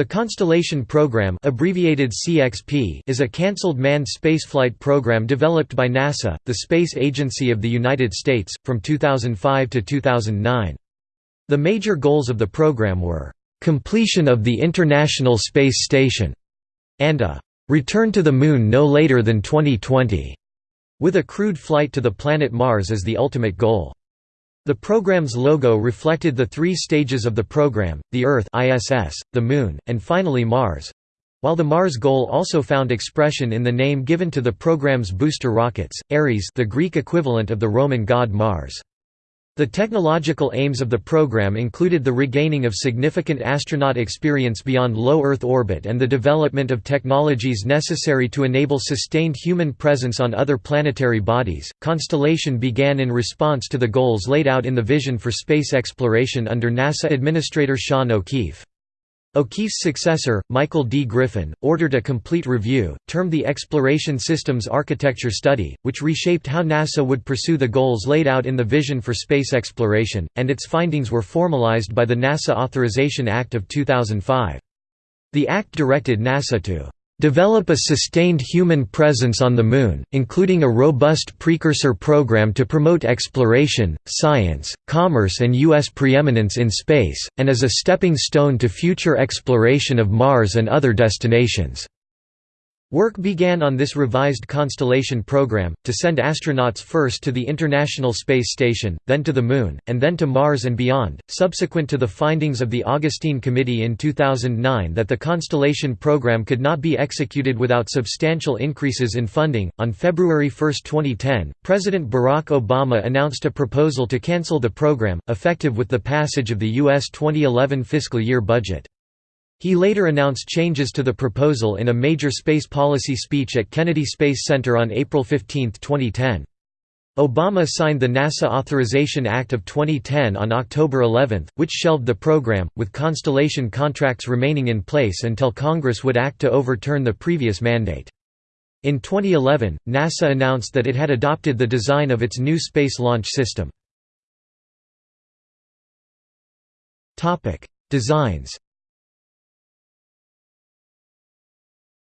The Constellation Program abbreviated CXP is a cancelled manned spaceflight program developed by NASA, the space agency of the United States, from 2005 to 2009. The major goals of the program were, "...completion of the International Space Station", and a "...return to the Moon no later than 2020", with a crewed flight to the planet Mars as the ultimate goal. The program's logo reflected the three stages of the program, the Earth ISS, the Moon, and finally Mars. While the Mars goal also found expression in the name given to the program's booster rockets, Ares the Greek equivalent of the Roman god Mars. The technological aims of the program included the regaining of significant astronaut experience beyond low Earth orbit and the development of technologies necessary to enable sustained human presence on other planetary bodies. Constellation began in response to the goals laid out in the Vision for Space Exploration under NASA Administrator Sean O'Keefe. O'Keefe's successor, Michael D. Griffin, ordered a complete review, termed the Exploration Systems Architecture Study, which reshaped how NASA would pursue the goals laid out in the Vision for Space Exploration, and its findings were formalized by the NASA Authorization Act of 2005. The act directed NASA to develop a sustained human presence on the Moon, including a robust precursor program to promote exploration, science, commerce and U.S. preeminence in space, and as a stepping stone to future exploration of Mars and other destinations. Work began on this revised Constellation program, to send astronauts first to the International Space Station, then to the Moon, and then to Mars and beyond. Subsequent to the findings of the Augustine Committee in 2009 that the Constellation program could not be executed without substantial increases in funding, on February 1, 2010, President Barack Obama announced a proposal to cancel the program, effective with the passage of the U.S. 2011 fiscal year budget. He later announced changes to the proposal in a major space policy speech at Kennedy Space Center on April 15, 2010. Obama signed the NASA Authorization Act of 2010 on October 11, which shelved the program, with Constellation contracts remaining in place until Congress would act to overturn the previous mandate. In 2011, NASA announced that it had adopted the design of its new Space Launch System. Designs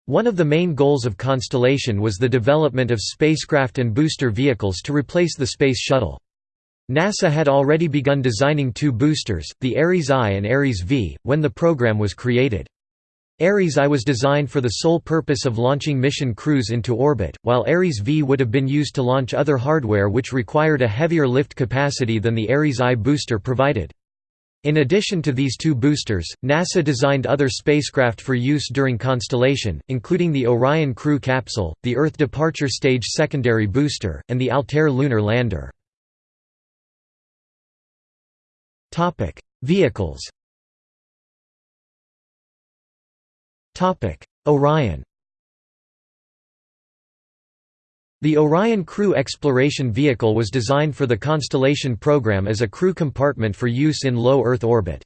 One of the main goals of Constellation was the development of spacecraft and booster vehicles to replace the Space Shuttle. NASA had already begun designing two boosters, the Ares I and Ares V, when the program was created. Ares I was designed for the sole purpose of launching mission crews into orbit, while Ares V would have been used to launch other hardware which required a heavier lift capacity than the Ares I booster provided. In addition to these two boosters, NASA designed other spacecraft for use during Constellation, including the Orion Crew Capsule, the Earth Departure Stage Secondary Booster, and the Altair Lunar Lander. Vehicles Orion The Orion Crew Exploration Vehicle was designed for the Constellation program as a crew compartment for use in low Earth orbit.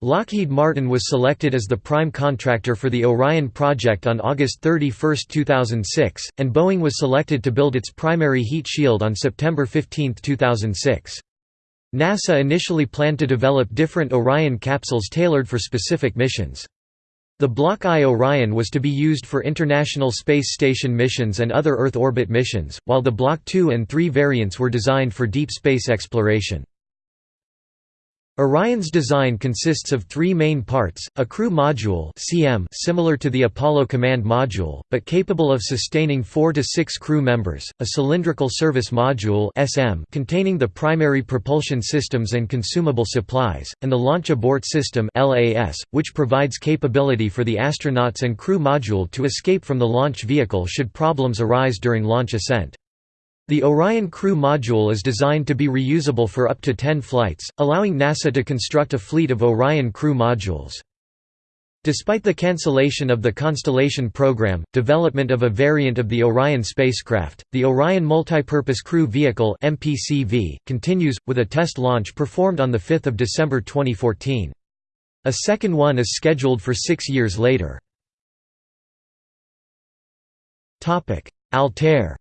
Lockheed Martin was selected as the prime contractor for the Orion project on August 31, 2006, and Boeing was selected to build its primary heat shield on September 15, 2006. NASA initially planned to develop different Orion capsules tailored for specific missions. The Block I Orion was to be used for International Space Station missions and other Earth orbit missions, while the Block II and III variants were designed for deep space exploration. Orion's design consists of three main parts, a crew module CM similar to the Apollo Command Module, but capable of sustaining four to six crew members, a cylindrical service module SM containing the primary propulsion systems and consumable supplies, and the Launch Abort System LAS, which provides capability for the astronauts and crew module to escape from the launch vehicle should problems arise during launch ascent. The Orion Crew Module is designed to be reusable for up to 10 flights, allowing NASA to construct a fleet of Orion Crew Modules. Despite the cancellation of the Constellation program, development of a variant of the Orion spacecraft, the Orion Multipurpose Crew Vehicle MPCV, continues, with a test launch performed on 5 December 2014. A second one is scheduled for six years later. Altair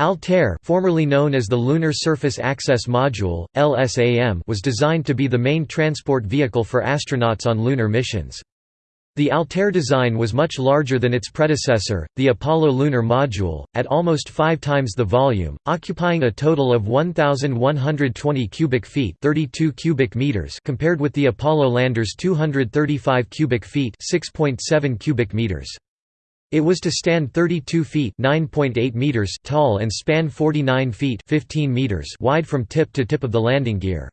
Altair formerly known as the Lunar Surface Access Module, LSAM was designed to be the main transport vehicle for astronauts on lunar missions. The Altair design was much larger than its predecessor, the Apollo Lunar Module, at almost five times the volume, occupying a total of 1,120 cubic feet 32 cubic meters compared with the Apollo lander's 235 cubic feet 6.7 cubic meters. It was to stand 32 feet (9.8 meters) tall and span 49 feet (15 meters) wide from tip to tip of the landing gear.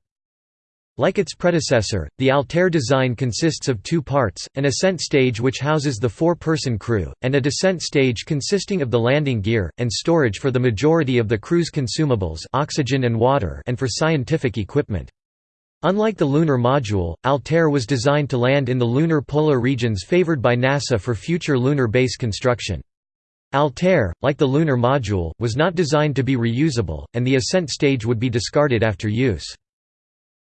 Like its predecessor, the Altair design consists of two parts, an ascent stage which houses the four-person crew, and a descent stage consisting of the landing gear, and storage for the majority of the crew's consumables oxygen and, water and for scientific equipment. Unlike the lunar module, Altair was designed to land in the lunar polar regions favored by NASA for future lunar base construction. Altair, like the lunar module, was not designed to be reusable, and the ascent stage would be discarded after use.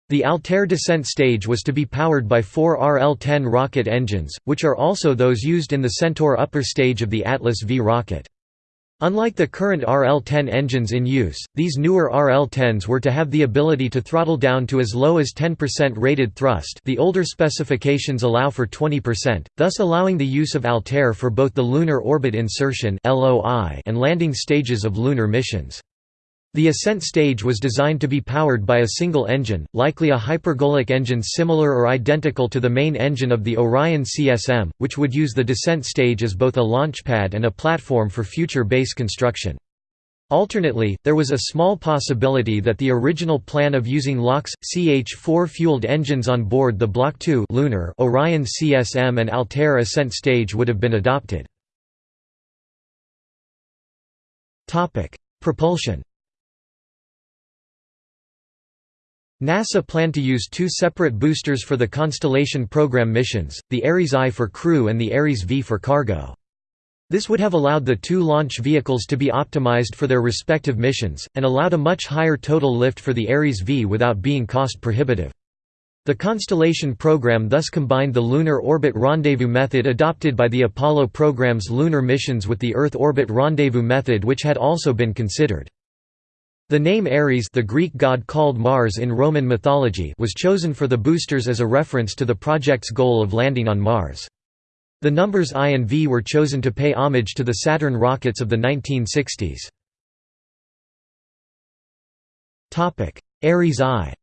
The Altair descent stage was to be powered by four RL-10 rocket engines, which are also those used in the Centaur upper stage of the Atlas V rocket. Unlike the current RL-10 engines in use, these newer RL-10s were to have the ability to throttle down to as low as 10% rated thrust the older specifications allow for 20%, thus allowing the use of Altair for both the Lunar Orbit Insertion and landing stages of lunar missions. The ascent stage was designed to be powered by a single engine, likely a hypergolic engine similar or identical to the main engine of the Orion CSM, which would use the descent stage as both a launchpad and a platform for future base construction. Alternately, there was a small possibility that the original plan of using LOX, CH-4 fueled engines on board the Block II lunar Orion CSM and Altair ascent stage would have been adopted. Propulsion NASA planned to use two separate boosters for the Constellation program missions, the Ares I for crew and the Ares V for cargo. This would have allowed the two launch vehicles to be optimized for their respective missions, and allowed a much higher total lift for the Ares V without being cost prohibitive. The Constellation program thus combined the lunar orbit rendezvous method adopted by the Apollo program's lunar missions with the Earth orbit rendezvous method which had also been considered. The name Ares the Greek god called Mars in Roman mythology was chosen for the boosters as a reference to the project's goal of landing on Mars. The numbers I and V were chosen to pay homage to the Saturn rockets of the 1960s. Ares I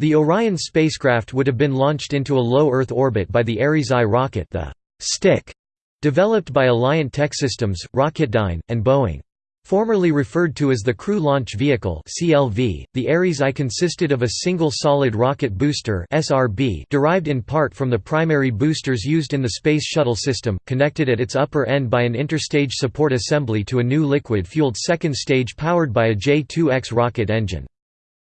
The Orion spacecraft would have been launched into a low Earth orbit by the Ares I rocket the «stick» developed by Alliant Techsystems, Rocketdyne, and Boeing. Formerly referred to as the Crew Launch Vehicle (CLV), the Ares I consisted of a single solid rocket booster (SRB) derived in part from the primary boosters used in the Space Shuttle system, connected at its upper end by an interstage support assembly to a new liquid-fueled second stage powered by a J-2X rocket engine.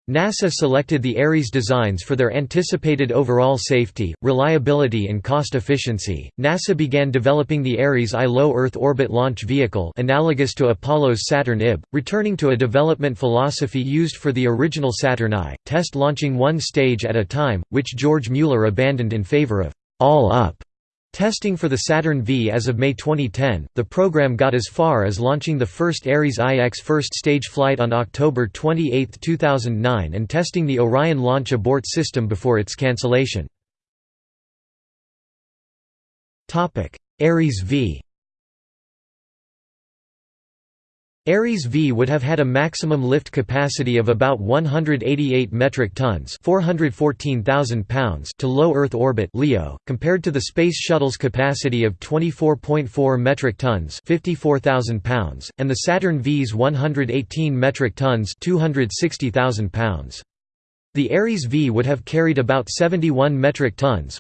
NASA selected the Ares designs for their anticipated overall safety, reliability and cost efficiency. NASA began developing the Ares I low Earth orbit launch vehicle analogous to Apollo's Saturn IB, returning to a development philosophy used for the original Saturn I, test launching one stage at a time, which George Mueller abandoned in favor of all up Testing for the Saturn V as of May 2010, the program got as far as launching the first Ares IX first stage flight on October 28, 2009 and testing the Orion launch abort system before its cancellation. Ares V Ares V would have had a maximum lift capacity of about 188 metric tons pounds to low Earth orbit LEO, compared to the Space Shuttle's capacity of 24.4 metric tons pounds, and the Saturn V's 118 metric tons pounds. The Ares V would have carried about 71 metric tons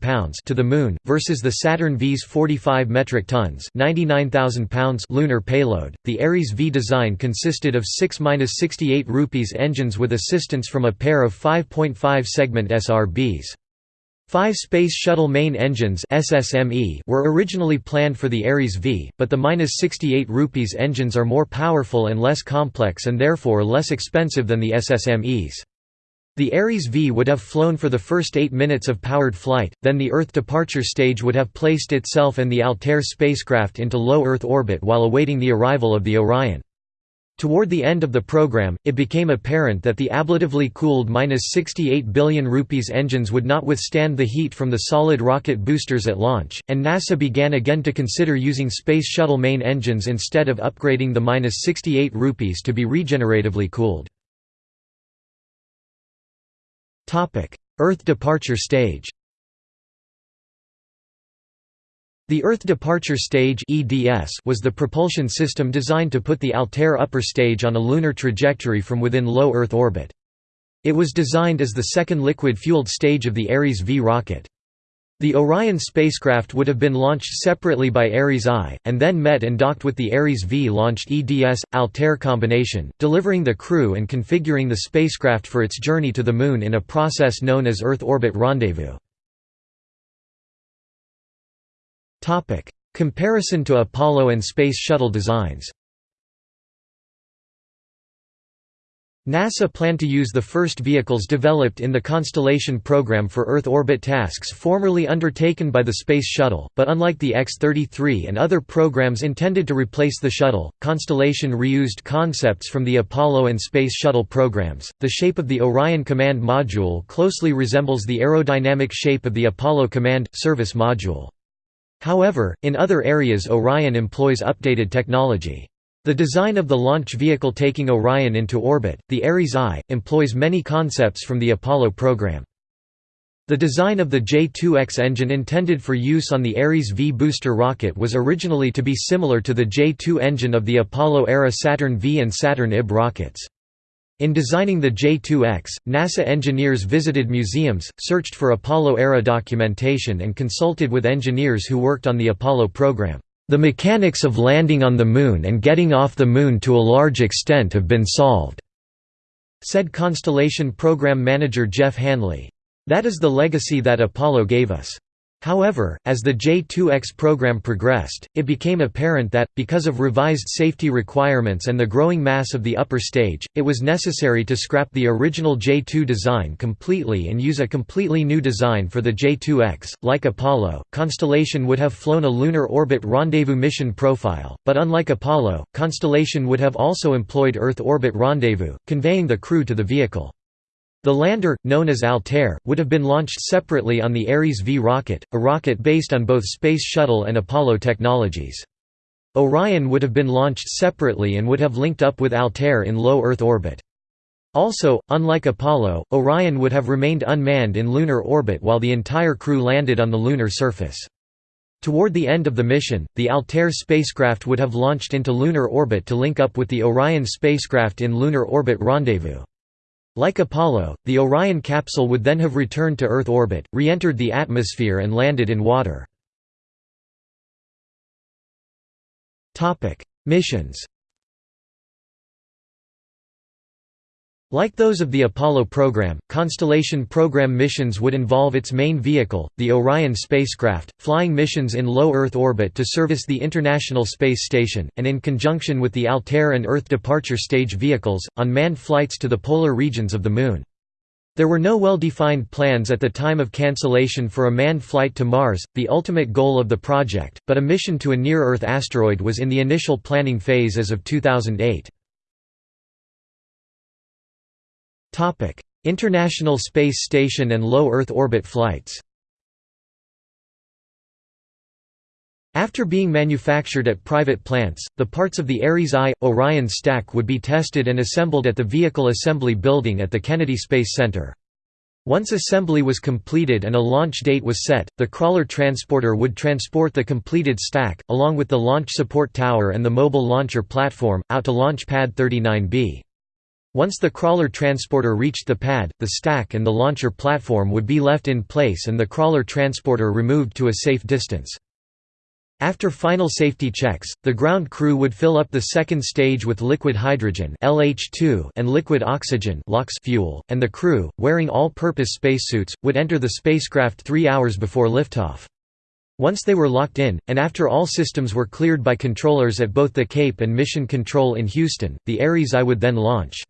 pounds to the Moon, versus the Saturn V's 45 metric tons pounds lunar payload. The Ares V design consisted of 6-68 rupees engines with assistance from a pair of 5.5 segment SRBs. Five Space Shuttle main engines SSME were originally planned for the Ares V, but the -68 rupees engines are more powerful and less complex and therefore less expensive than the SSMEs. The Ares V would have flown for the first eight minutes of powered flight, then the Earth departure stage would have placed itself and the Altair spacecraft into low Earth orbit while awaiting the arrival of the Orion. Toward the end of the program, it became apparent that the ablatively cooled 68 billion rupees engines would not withstand the heat from the solid rocket boosters at launch, and NASA began again to consider using Space Shuttle main engines instead of upgrading the 68 rupees to be regeneratively cooled. Earth departure stage The Earth Departure Stage was the propulsion system designed to put the Altair upper stage on a lunar trajectory from within low Earth orbit. It was designed as the second liquid-fueled stage of the Ares V rocket. The Orion spacecraft would have been launched separately by Ares I, and then met and docked with the Ares V-launched EDS-Altair combination, delivering the crew and configuring the spacecraft for its journey to the Moon in a process known as Earth Orbit Rendezvous. Comparison to Apollo and Space Shuttle designs NASA planned to use the first vehicles developed in the Constellation program for Earth orbit tasks formerly undertaken by the Space Shuttle, but unlike the X-33 and other programs intended to replace the Shuttle, Constellation reused concepts from the Apollo and Space Shuttle programs. The shape of the Orion Command Module closely resembles the aerodynamic shape of the Apollo Command Service Module. However, in other areas Orion employs updated technology. The design of the launch vehicle taking Orion into orbit, the Ares I, employs many concepts from the Apollo program. The design of the J-2X engine intended for use on the Ares V booster rocket was originally to be similar to the J-2 engine of the Apollo-era Saturn V and Saturn IB rockets. In designing the J-2X, NASA engineers visited museums, searched for Apollo-era documentation and consulted with engineers who worked on the Apollo program. The mechanics of landing on the Moon and getting off the Moon to a large extent have been solved," said Constellation Program Manager Jeff Hanley. That is the legacy that Apollo gave us. However, as the J-2X program progressed, it became apparent that, because of revised safety requirements and the growing mass of the upper stage, it was necessary to scrap the original J-2 design completely and use a completely new design for the J-2X. Like Apollo, Constellation would have flown a lunar orbit rendezvous mission profile, but unlike Apollo, Constellation would have also employed Earth orbit rendezvous, conveying the crew to the vehicle. The lander, known as Altair, would have been launched separately on the Ares V rocket, a rocket based on both Space Shuttle and Apollo technologies. Orion would have been launched separately and would have linked up with Altair in low Earth orbit. Also, unlike Apollo, Orion would have remained unmanned in lunar orbit while the entire crew landed on the lunar surface. Toward the end of the mission, the Altair spacecraft would have launched into lunar orbit to link up with the Orion spacecraft in lunar orbit rendezvous. Like Apollo, the Orion capsule would then have returned to Earth orbit, re-entered the atmosphere and landed in water. Missions Like those of the Apollo program, Constellation program missions would involve its main vehicle, the Orion spacecraft, flying missions in low Earth orbit to service the International Space Station, and in conjunction with the Altair and Earth departure stage vehicles, on manned flights to the polar regions of the Moon. There were no well-defined plans at the time of cancellation for a manned flight to Mars, the ultimate goal of the project, but a mission to a near-Earth asteroid was in the initial planning phase as of 2008. International Space Station and low Earth orbit flights After being manufactured at private plants, the parts of the Ares I, Orion stack would be tested and assembled at the Vehicle Assembly Building at the Kennedy Space Center. Once assembly was completed and a launch date was set, the crawler transporter would transport the completed stack, along with the launch support tower and the mobile launcher platform, out to Launch Pad 39B. Once the crawler transporter reached the pad, the stack and the launcher platform would be left in place and the crawler transporter removed to a safe distance. After final safety checks, the ground crew would fill up the second stage with liquid hydrogen LH2 and liquid oxygen LOX fuel, and the crew, wearing all-purpose spacesuits, would enter the spacecraft three hours before liftoff. Once they were locked in, and after all systems were cleared by controllers at both the Cape and Mission Control in Houston, the Ares I would then launch.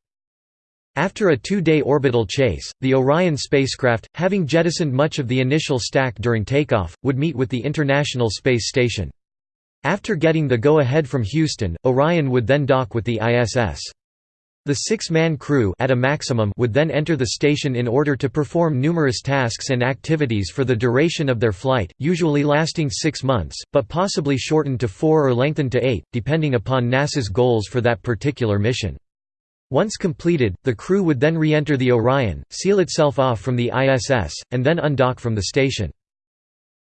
After a two-day orbital chase, the Orion spacecraft, having jettisoned much of the initial stack during takeoff, would meet with the International Space Station. After getting the go-ahead from Houston, Orion would then dock with the ISS. The six-man crew at a maximum would then enter the station in order to perform numerous tasks and activities for the duration of their flight, usually lasting six months, but possibly shortened to four or lengthened to eight, depending upon NASA's goals for that particular mission. Once completed, the crew would then re-enter the Orion, seal itself off from the ISS, and then undock from the station.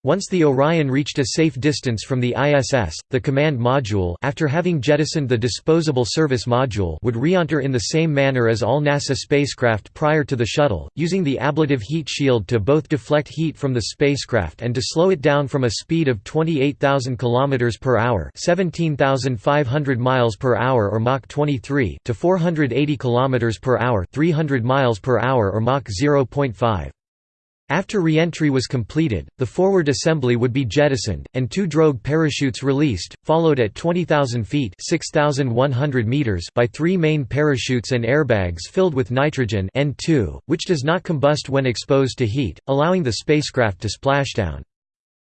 Once the Orion reached a safe distance from the ISS, the command module after having jettisoned the disposable service module would re-enter in the same manner as all NASA spacecraft prior to the shuttle, using the ablative heat shield to both deflect heat from the spacecraft and to slow it down from a speed of 28,000 km per hour, 17,500 miles per hour or Mach 23 to 480 km per hour, 300 miles per hour or Mach 0.5. After re-entry was completed, the forward assembly would be jettisoned, and two drogue parachutes released, followed at 20,000 feet meters by three main parachutes and airbags filled with nitrogen N2, which does not combust when exposed to heat, allowing the spacecraft to splashdown.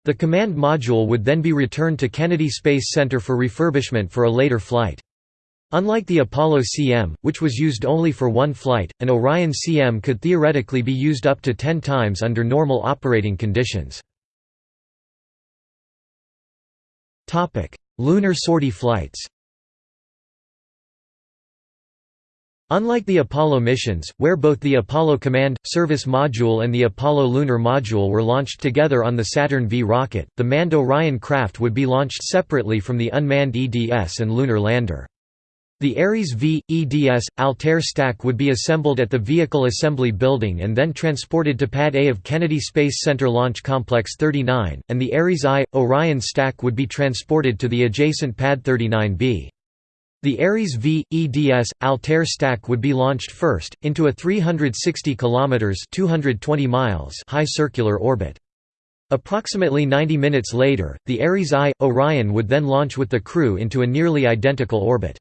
The command module would then be returned to Kennedy Space Center for refurbishment for a later flight. Unlike the Apollo CM, which was used only for one flight, an Orion CM could theoretically be used up to 10 times under normal operating conditions. Lunar sortie flights Unlike the Apollo missions, where both the Apollo Command, Service Module and the Apollo Lunar Module were launched together on the Saturn V rocket, the manned Orion craft would be launched separately from the unmanned EDS and lunar lander. The Ares V, EDS, Altair stack would be assembled at the Vehicle Assembly Building and then transported to Pad A of Kennedy Space Center Launch Complex 39, and the Ares I, Orion stack would be transported to the adjacent Pad 39B. The Ares V, EDS, Altair stack would be launched first, into a 360 km 220 miles high circular orbit. Approximately 90 minutes later, the Ares I, Orion would then launch with the crew into a nearly identical orbit.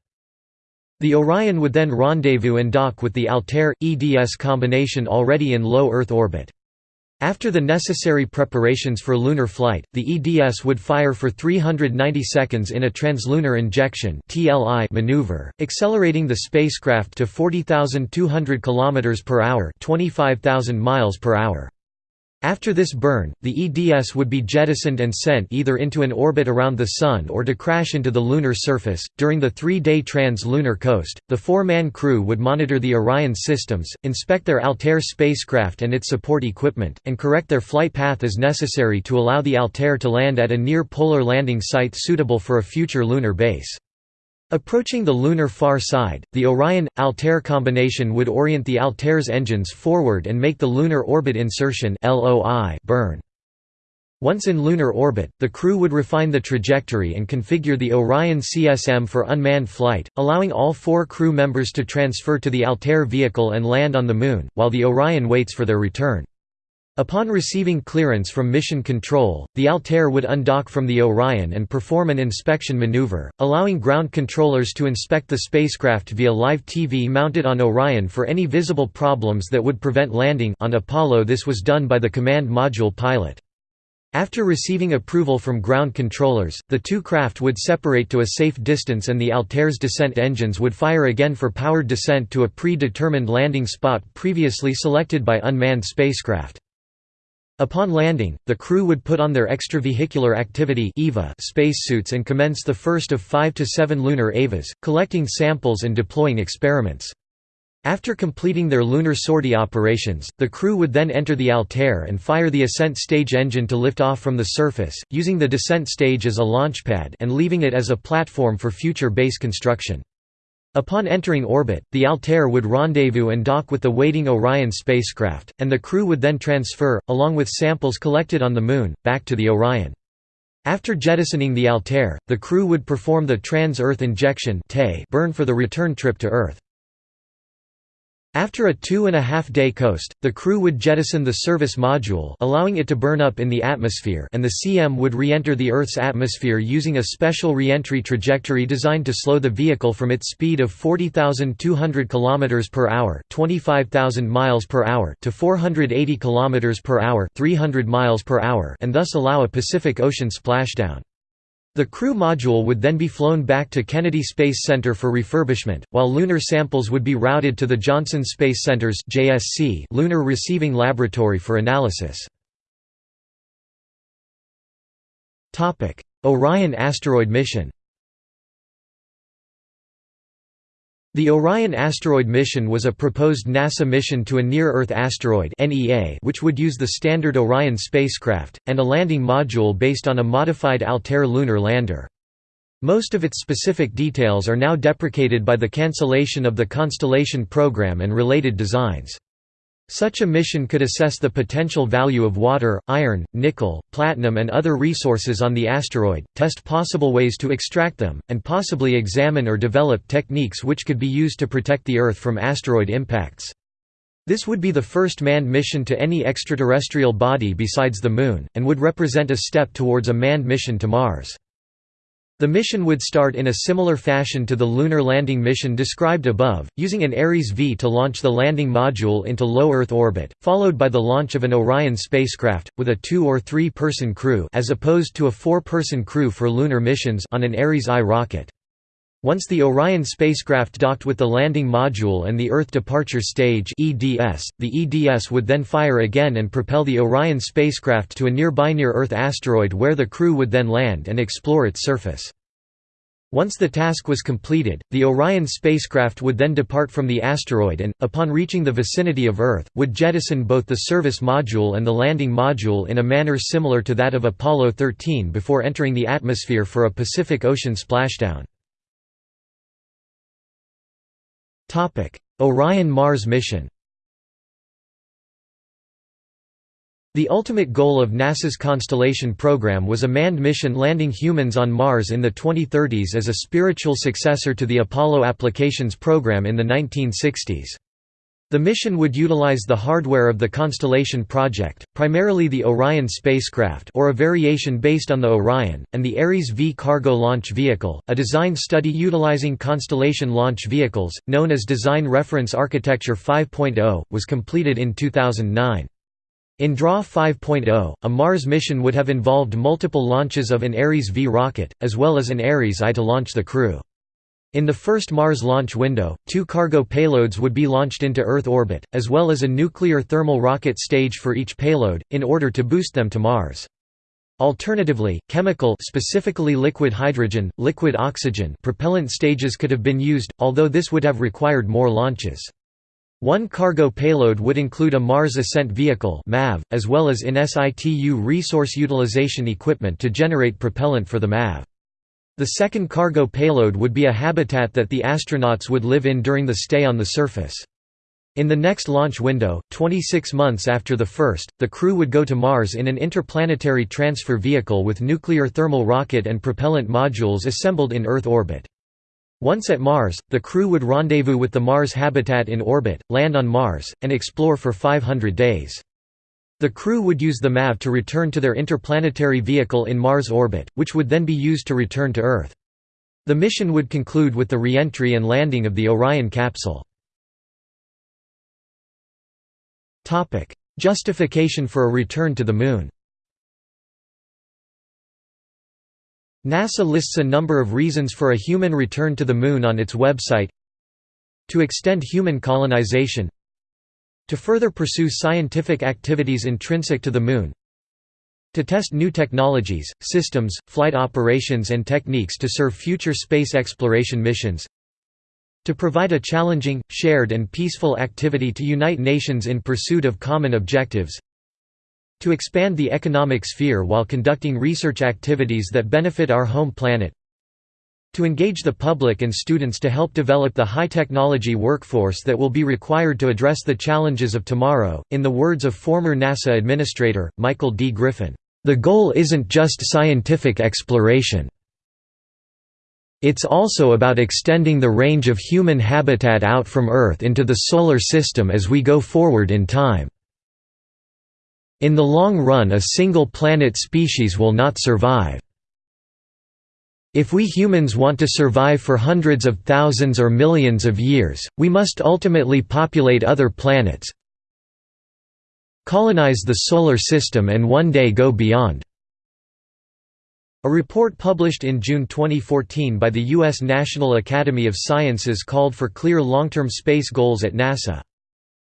The Orion would then rendezvous and dock with the Altair EDS combination already in low Earth orbit. After the necessary preparations for lunar flight, the EDS would fire for 390 seconds in a translunar injection (TLI) maneuver, accelerating the spacecraft to 40,200 km per hour, 25,000 miles per hour. After this burn, the EDS would be jettisoned and sent either into an orbit around the Sun or to crash into the lunar surface. During the three day trans lunar coast, the four man crew would monitor the Orion systems, inspect their Altair spacecraft and its support equipment, and correct their flight path as necessary to allow the Altair to land at a near polar landing site suitable for a future lunar base. Approaching the lunar far side, the Orion-Altair combination would orient the Altair's engines forward and make the lunar orbit insertion burn. Once in lunar orbit, the crew would refine the trajectory and configure the Orion CSM for unmanned flight, allowing all four crew members to transfer to the Altair vehicle and land on the Moon, while the Orion waits for their return. Upon receiving clearance from Mission Control, the Altair would undock from the Orion and perform an inspection maneuver, allowing ground controllers to inspect the spacecraft via live TV mounted on Orion for any visible problems that would prevent landing on Apollo this was done by the command module pilot. After receiving approval from ground controllers, the two craft would separate to a safe distance and the Altair's descent engines would fire again for powered descent to a pre-determined landing spot previously selected by unmanned spacecraft. Upon landing, the crew would put on their extravehicular activity spacesuits and commence the first of five to seven lunar EVAs, collecting samples and deploying experiments. After completing their lunar sortie operations, the crew would then enter the Altair and fire the ascent stage engine to lift off from the surface, using the descent stage as a launchpad and leaving it as a platform for future base construction. Upon entering orbit, the Altair would rendezvous and dock with the waiting Orion spacecraft, and the crew would then transfer, along with samples collected on the Moon, back to the Orion. After jettisoning the Altair, the crew would perform the trans-Earth injection burn for the return trip to Earth. After a two-and-a-half-day coast, the crew would jettison the service module allowing it to burn up in the atmosphere and the CM would re-enter the Earth's atmosphere using a special re-entry trajectory designed to slow the vehicle from its speed of 40,200 km per hour, 25,000 miles per hour to 480 km per hour, 300 miles per hour, and thus allow a Pacific Ocean splashdown. The crew module would then be flown back to Kennedy Space Center for refurbishment, while lunar samples would be routed to the Johnson Space Center's JSC Lunar Receiving Laboratory for analysis. Orion asteroid mission The Orion asteroid mission was a proposed NASA mission to a near-Earth asteroid which would use the standard Orion spacecraft, and a landing module based on a modified Altair lunar lander. Most of its specific details are now deprecated by the cancellation of the Constellation program and related designs. Such a mission could assess the potential value of water, iron, nickel, platinum and other resources on the asteroid, test possible ways to extract them, and possibly examine or develop techniques which could be used to protect the Earth from asteroid impacts. This would be the first manned mission to any extraterrestrial body besides the Moon, and would represent a step towards a manned mission to Mars. The mission would start in a similar fashion to the lunar landing mission described above, using an Ares V to launch the landing module into low Earth orbit, followed by the launch of an Orion spacecraft, with a two- or three-person crew as opposed to a four-person crew for lunar missions on an Ares I rocket. Once the Orion spacecraft docked with the landing module and the Earth Departure Stage (EDS), the EDS would then fire again and propel the Orion spacecraft to a nearby near-Earth asteroid where the crew would then land and explore its surface. Once the task was completed, the Orion spacecraft would then depart from the asteroid and, upon reaching the vicinity of Earth, would jettison both the service module and the landing module in a manner similar to that of Apollo 13 before entering the atmosphere for a Pacific Ocean splashdown. Orion Mars mission The ultimate goal of NASA's Constellation program was a manned mission landing humans on Mars in the 2030s as a spiritual successor to the Apollo applications program in the 1960s. The mission would utilize the hardware of the Constellation project, primarily the Orion spacecraft or a variation based on the Orion, and the Ares V cargo launch vehicle. A design study utilizing Constellation launch vehicles, known as Design Reference Architecture 5.0, was completed in 2009. In DRAW 5.0, a Mars mission would have involved multiple launches of an Ares V rocket, as well as an Ares I to launch the crew. In the first Mars launch window, two cargo payloads would be launched into Earth orbit, as well as a nuclear thermal rocket stage for each payload, in order to boost them to Mars. Alternatively, chemical specifically liquid hydrogen, liquid oxygen propellant stages could have been used, although this would have required more launches. One cargo payload would include a Mars Ascent Vehicle as well as in situ resource utilization equipment to generate propellant for the MAV. The second cargo payload would be a habitat that the astronauts would live in during the stay on the surface. In the next launch window, 26 months after the first, the crew would go to Mars in an interplanetary transfer vehicle with nuclear thermal rocket and propellant modules assembled in Earth orbit. Once at Mars, the crew would rendezvous with the Mars habitat in orbit, land on Mars, and explore for 500 days. The crew would use the MAV to return to their interplanetary vehicle in Mars orbit, which would then be used to return to Earth. The mission would conclude with the re-entry and landing of the Orion capsule. Justification for a return to the Moon NASA lists a number of reasons for a human return to the Moon on its website To extend human colonization to further pursue scientific activities intrinsic to the Moon to test new technologies, systems, flight operations and techniques to serve future space exploration missions to provide a challenging, shared and peaceful activity to unite nations in pursuit of common objectives to expand the economic sphere while conducting research activities that benefit our home planet to engage the public and students to help develop the high-technology workforce that will be required to address the challenges of tomorrow. In the words of former NASA administrator, Michael D. Griffin, "...the goal isn't just scientific exploration. It's also about extending the range of human habitat out from Earth into the Solar System as we go forward in time. In the long run a single planet species will not survive. If we humans want to survive for hundreds of thousands or millions of years, we must ultimately populate other planets, colonize the Solar System and one day go beyond. A report published in June 2014 by the U.S. National Academy of Sciences called for clear long-term space goals at NASA.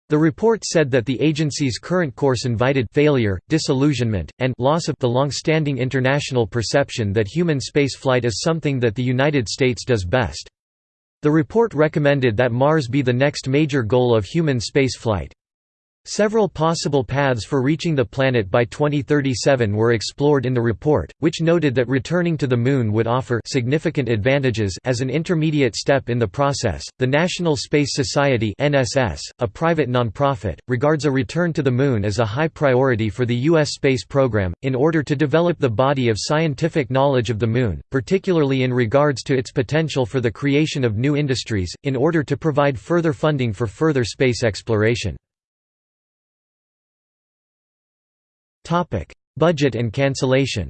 The report said that the agency's current course invited failure, disillusionment, and loss of the long-standing international perception that human spaceflight is something that the United States does best. The report recommended that Mars be the next major goal of human spaceflight. Several possible paths for reaching the planet by 2037 were explored in the report, which noted that returning to the Moon would offer significant advantages as an intermediate step in the process. The National Space Society (NSS), a private nonprofit, regards a return to the Moon as a high priority for the U.S. space program, in order to develop the body of scientific knowledge of the Moon, particularly in regards to its potential for the creation of new industries, in order to provide further funding for further space exploration. Budget and cancellation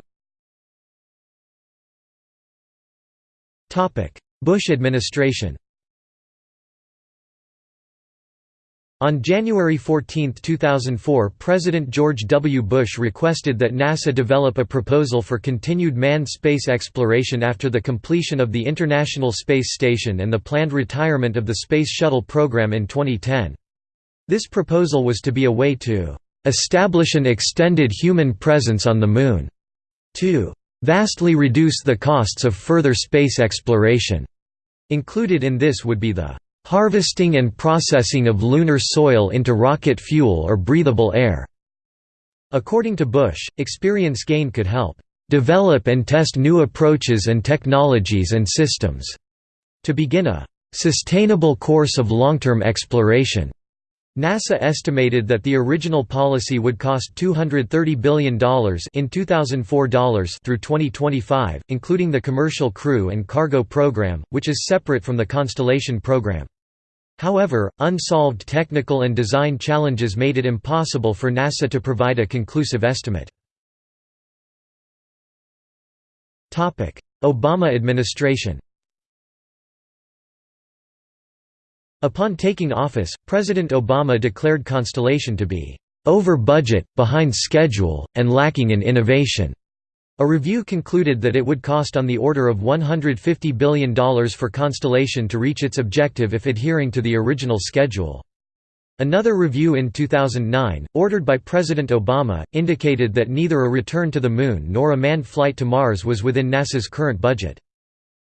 Bush administration On January 14, 2004 President George W. Bush requested that NASA develop a proposal for continued manned space exploration after the completion of the International Space Station and the planned retirement of the Space Shuttle program in 2010. This proposal was to be a way to establish an extended human presence on the Moon. 2. Vastly reduce the costs of further space exploration. Included in this would be the harvesting and processing of lunar soil into rocket fuel or breathable air. According to Bush, experience gained could help develop and test new approaches and technologies and systems to begin a sustainable course of long-term exploration. NASA estimated that the original policy would cost $230 billion in 2004 dollars through 2025, including the Commercial Crew and Cargo program, which is separate from the Constellation program. However, unsolved technical and design challenges made it impossible for NASA to provide a conclusive estimate. Obama administration Upon taking office, President Obama declared Constellation to be over budget, behind schedule, and lacking in innovation. A review concluded that it would cost on the order of $150 billion for Constellation to reach its objective if adhering to the original schedule. Another review in 2009, ordered by President Obama, indicated that neither a return to the Moon nor a manned flight to Mars was within NASA's current budget.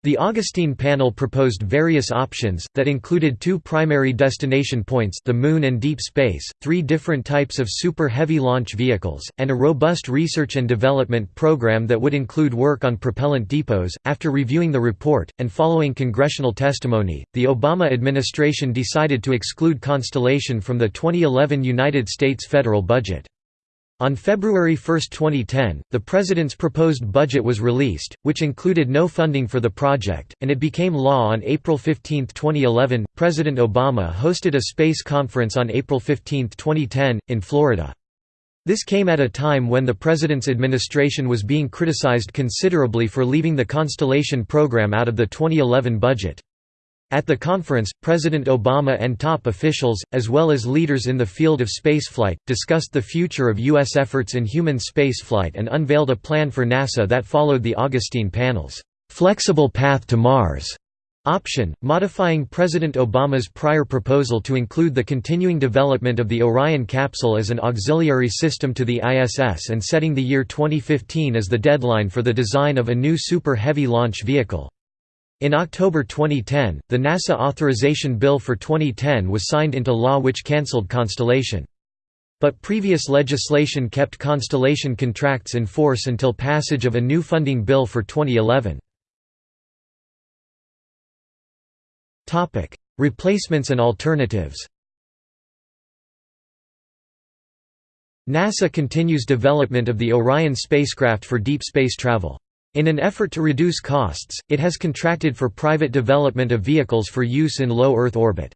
The Augustine panel proposed various options, that included two primary destination points the Moon and deep space, three different types of Super Heavy launch vehicles, and a robust research and development program that would include work on propellant depots. After reviewing the report, and following congressional testimony, the Obama administration decided to exclude Constellation from the 2011 United States federal budget. On February 1, 2010, the President's proposed budget was released, which included no funding for the project, and it became law on April 15, 2011. President Obama hosted a space conference on April 15, 2010, in Florida. This came at a time when the President's administration was being criticized considerably for leaving the Constellation program out of the 2011 budget. At the conference, President Obama and top officials, as well as leaders in the field of spaceflight, discussed the future of U.S. efforts in human spaceflight and unveiled a plan for NASA that followed the Augustine panel's "'Flexible Path to Mars' option, modifying President Obama's prior proposal to include the continuing development of the Orion capsule as an auxiliary system to the ISS and setting the year 2015 as the deadline for the design of a new Super Heavy launch vehicle. In October 2010, the NASA authorization bill for 2010 was signed into law which cancelled Constellation. But previous legislation kept Constellation contracts in force until passage of a new funding bill for 2011. Replacements and alternatives NASA continues development of the Orion spacecraft for deep space travel. In an effort to reduce costs, it has contracted for private development of vehicles for use in low Earth orbit.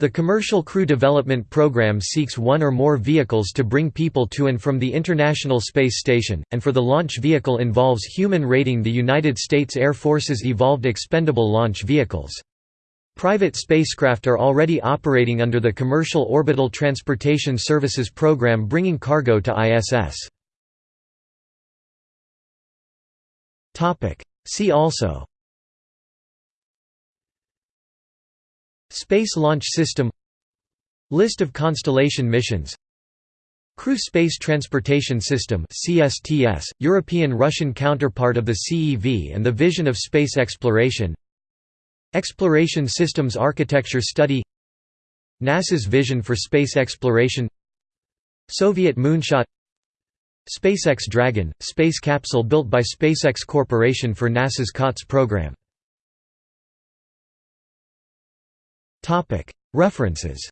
The Commercial Crew Development Program seeks one or more vehicles to bring people to and from the International Space Station, and for the launch vehicle involves human rating the United States Air Force's Evolved Expendable Launch Vehicles. Private spacecraft are already operating under the Commercial Orbital Transportation Services Program bringing cargo to ISS. See also. Space Launch System. List of constellation missions. Crew Space Transportation System CSTS, European-Russian counterpart of the CEV and the Vision of Space Exploration. Exploration Systems Architecture Study. NASA's Vision for Space Exploration. Soviet Moonshot SpaceX Dragon, space capsule built by SpaceX Corporation for NASA's COTS program References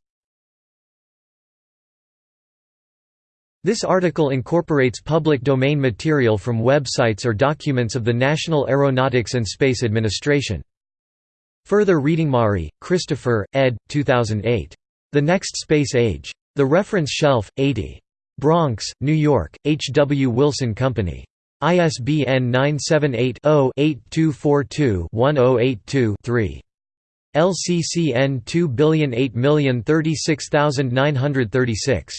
This article incorporates public domain material from websites or documents of the National Aeronautics and Space Administration. Further reading Mari, Christopher, ed. 2008. The Next Space Age. The Reference Shelf, 80. Bronx, New York, H. W. Wilson Company. ISBN 978 0 8242 1082 3. LCCN 2008036936.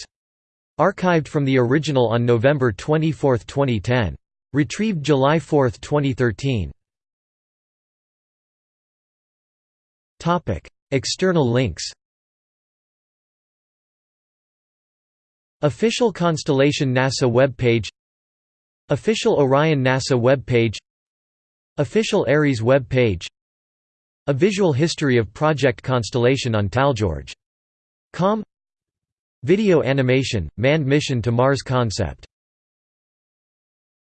Archived from the original on November 24, 2010. Retrieved July 4, 2013. External links Official Constellation NASA web page Official Orion NASA web page Official Ares web page a visual history of Project Constellation on TalGeorge.com Video animation, manned mission to Mars concept